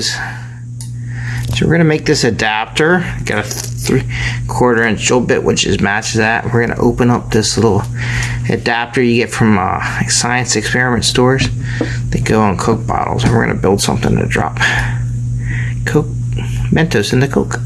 So we're gonna make this adapter. Got a three quarter inch drill bit, which is matches that. We're gonna open up this little adapter you get from uh, science experiment stores. They go on Coke bottles, and we're gonna build something to drop Coke Mentos in the Coke.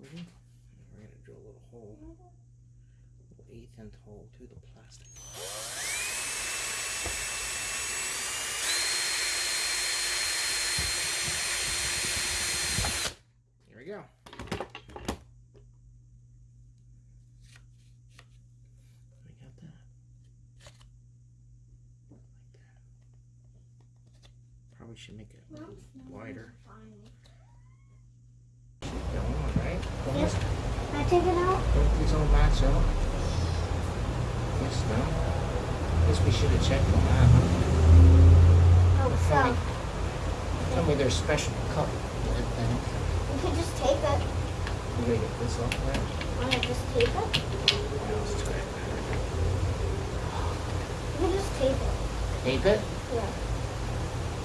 We're gonna drill a little hole, little eighth inch hole to the plastic. Here we go. We got that. Like that. Probably should make it wider. Go on, right? Yes. Can I take it out? Don't these all match up? Yes, no? I guess we should have checked on that. huh? Oh, so Tell me there's special cut. that thing. we could just tape it. You gotta get this off there. Wanna just tape it? Yeah, let's try it. We could just tape it. Tape it? Yeah.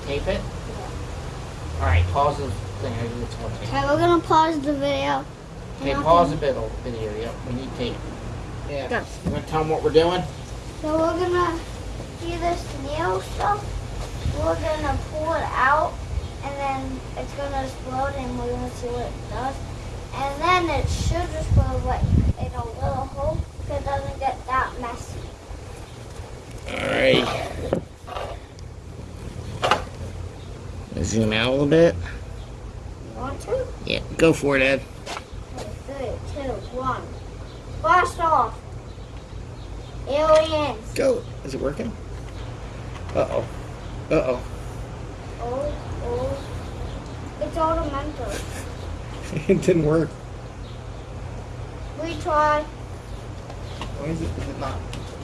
Tape it? Yeah. Alright, pause the thing. I do tape. Okay, we're gonna pause the video. Okay, pause I'll- the video. video. Yep, we need tape. Yeah. Good. You wanna tell them what we're doing? So we're gonna do this nail stuff. We're gonna pull it out, and then it's gonna explode, and we're gonna see what it does. And then it should explode like in a little hole, so it doesn't get that messy. Alright. Zoom out a little bit. You want to? Yeah, go for it, Ed. Three, two, one. Blast off. Aliens. Go. Is it working? Uh-oh. Uh-oh. Oh, oh. It's automental. it didn't work. Retry. Why is it, is it not?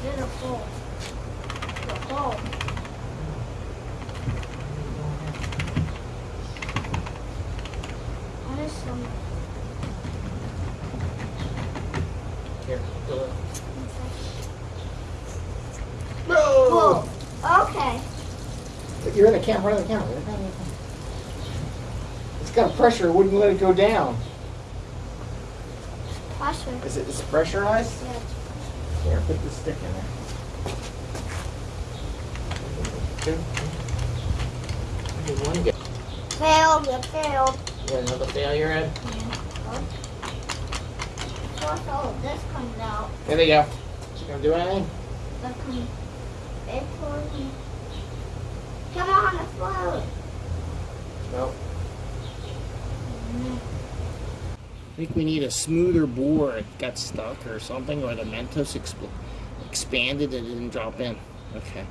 Did a full. The hole. What is some? Here, do it. Whoa. Okay. You're in the camera, in the camera. It's got a pressure, it wouldn't let it go down. Pressure. Is it is it pressurized? Yeah. Here, put the stick in there. Two. Okay, one. Failed. You failed. You got another failure, Ed? Once all of this comes out, There they go. You gonna do anything? Come on, explode. No. I think we need a smoother bore. It got stuck or something, or the Mentos expanded and it didn't drop in. Okay.